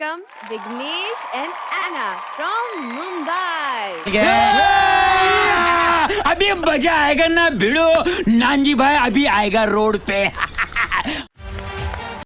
welcome Vignesh and Anna from Mumbai. Yeah! अभी मज़ा आएगा ना भिड़ो नानजी भाई अभी आएगा रोड पे